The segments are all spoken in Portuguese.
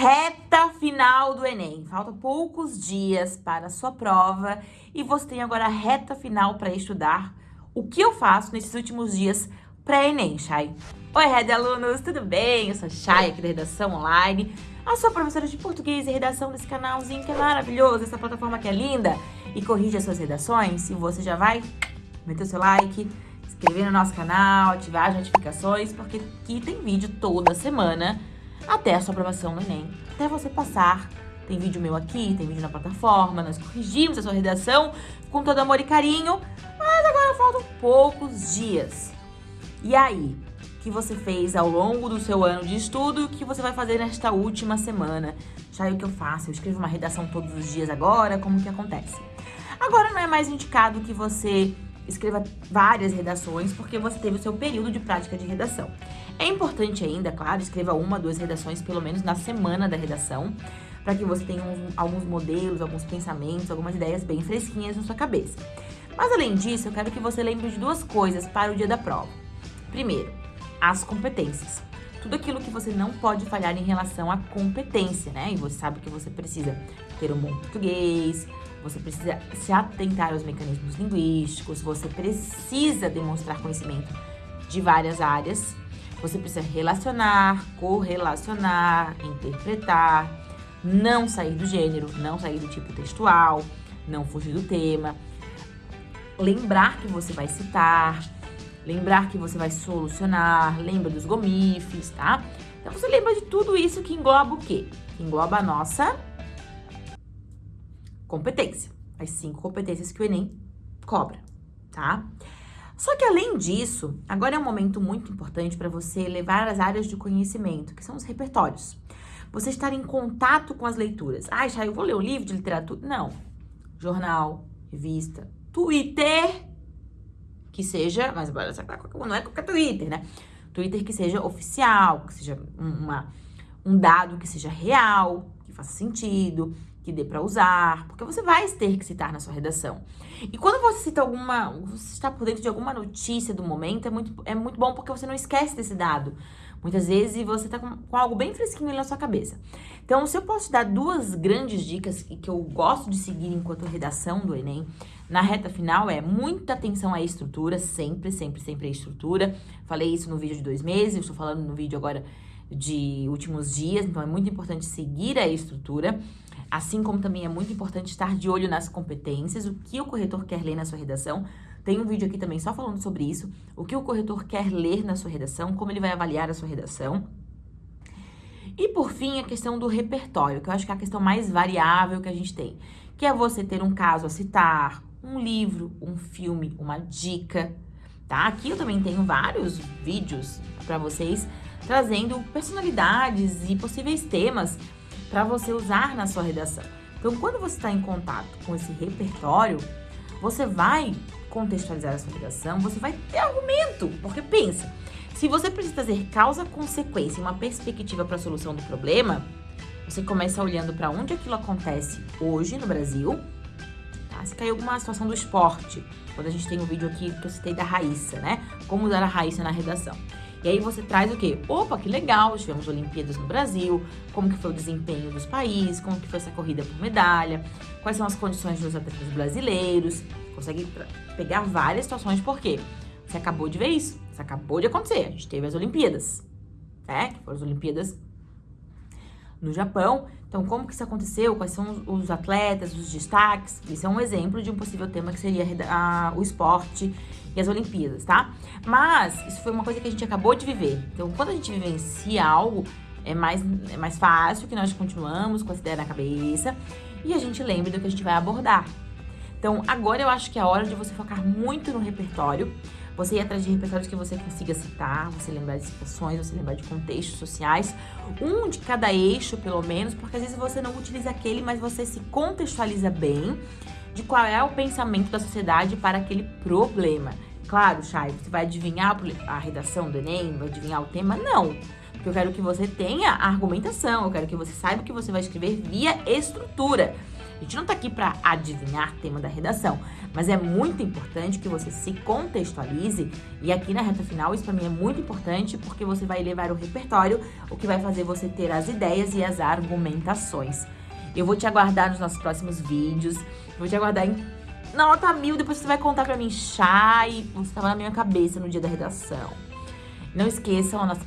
Reta final do Enem. Faltam poucos dias para a sua prova e você tem agora a reta final para estudar o que eu faço nesses últimos dias pré-Enem, Chay. Oi, Red Alunos, tudo bem? Eu sou a Chay, aqui da Redação Online, a sua professora de português e redação desse canalzinho que é maravilhoso, essa plataforma que é linda e corrige as suas redações. E você já vai meter o seu like, inscrever no nosso canal, ativar as notificações, porque aqui tem vídeo toda semana até a sua aprovação no Enem, até você passar. Tem vídeo meu aqui, tem vídeo na plataforma, nós corrigimos a sua redação com todo amor e carinho, mas agora faltam poucos dias. E aí, o que você fez ao longo do seu ano de estudo e o que você vai fazer nesta última semana? Já é o que eu faço, eu escrevo uma redação todos os dias agora, como que acontece? Agora não é mais indicado que você escreva várias redações, porque você teve o seu período de prática de redação. É importante ainda, claro, escreva uma, duas redações, pelo menos na semana da redação, para que você tenha uns, alguns modelos, alguns pensamentos, algumas ideias bem fresquinhas na sua cabeça. Mas além disso, eu quero que você lembre de duas coisas para o dia da prova. Primeiro, as competências. Tudo aquilo que você não pode falhar em relação à competência, né? E você sabe que você precisa ter um bom português, você precisa se atentar aos mecanismos linguísticos, você precisa demonstrar conhecimento de várias áreas, você precisa relacionar, correlacionar, interpretar, não sair do gênero, não sair do tipo textual, não fugir do tema, lembrar que você vai citar, lembrar que você vai solucionar, lembra dos gomifes, tá? Então você lembra de tudo isso que engloba o quê? Que engloba a nossa competência. As cinco competências que o Enem cobra, tá? Só que além disso, agora é um momento muito importante para você levar as áreas de conhecimento, que são os repertórios. Você estar em contato com as leituras. Ah, já eu vou ler um livro de literatura? Não. Jornal, revista, Twitter, que seja, mas não é qualquer Twitter, né? Twitter que seja oficial, que seja uma, um dado que seja real, que faça sentido, que dê para usar, porque você vai ter que citar na sua redação. E quando você cita alguma, você está por dentro de alguma notícia do momento, é muito, é muito bom porque você não esquece desse dado. Muitas vezes você está com, com, algo bem fresquinho na sua cabeça. Então, se eu posso dar duas grandes dicas que eu gosto de seguir enquanto redação do Enem, na reta final é muita atenção à estrutura, sempre, sempre, sempre a estrutura. Falei isso no vídeo de dois meses, estou falando no vídeo agora de últimos dias, então é muito importante seguir a estrutura. Assim como também é muito importante estar de olho nas competências, o que o corretor quer ler na sua redação. Tem um vídeo aqui também só falando sobre isso, o que o corretor quer ler na sua redação, como ele vai avaliar a sua redação. E por fim, a questão do repertório, que eu acho que é a questão mais variável que a gente tem, que é você ter um caso a citar, um livro, um filme, uma dica, tá? Aqui eu também tenho vários vídeos para vocês trazendo personalidades e possíveis temas para você usar na sua redação. Então, quando você está em contato com esse repertório, você vai contextualizar a sua redação, você vai ter argumento, porque pensa, se você precisa trazer causa, consequência e uma perspectiva para a solução do problema, você começa olhando para onde aquilo acontece hoje no Brasil, tá? Se caiu alguma situação do esporte, quando a gente tem um vídeo aqui que eu citei da Raíssa, né? Como usar a Raíssa na redação. E aí você traz o quê? Opa, que legal, tivemos Olimpíadas no Brasil, como que foi o desempenho dos países, como que foi essa corrida por medalha, quais são as condições dos atletas brasileiros. Consegue pegar várias situações, por quê? Você acabou de ver isso, isso acabou de acontecer, a gente teve as Olimpíadas, né? Que foram as Olimpíadas no Japão. Então, como que isso aconteceu? Quais são os atletas, os destaques? Isso é um exemplo de um possível tema que seria a, o esporte e as Olimpíadas, tá? Mas isso foi uma coisa que a gente acabou de viver. Então, quando a gente vivencia algo, é mais, é mais fácil que nós continuamos com essa ideia na cabeça e a gente lembre do que a gente vai abordar. Então, agora eu acho que é a hora de você focar muito no repertório você ir atrás de repertórios que você consiga citar, você lembrar de situações, você lembrar de contextos sociais, um de cada eixo, pelo menos, porque às vezes você não utiliza aquele, mas você se contextualiza bem de qual é o pensamento da sociedade para aquele problema. Claro, Chay, você vai adivinhar a redação do Enem, vai adivinhar o tema? Não. Porque eu quero que você tenha argumentação, eu quero que você saiba que você vai escrever via estrutura. A gente não tá aqui para adivinhar tema da redação, mas é muito importante que você se contextualize e aqui na reta final isso para mim é muito importante porque você vai levar o repertório, o que vai fazer você ter as ideias e as argumentações. Eu vou te aguardar nos nossos próximos vídeos, vou te aguardar em nota mil, depois você vai contar pra mim, Chay, você tava na minha cabeça no dia da redação. Não esqueçam a nossa,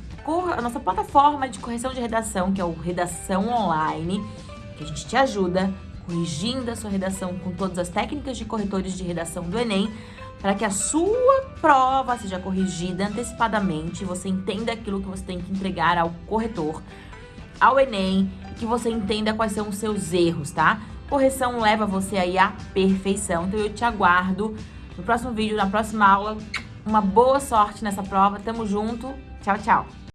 a nossa plataforma de correção de redação, que é o Redação Online, que a gente te ajuda corrigindo a sua redação com todas as técnicas de corretores de redação do Enem, para que a sua prova seja corrigida antecipadamente, você entenda aquilo que você tem que entregar ao corretor, ao Enem, e que você entenda quais são os seus erros, tá? Correção leva você aí à perfeição. Então eu te aguardo no próximo vídeo, na próxima aula. Uma boa sorte nessa prova. Tamo junto. Tchau, tchau.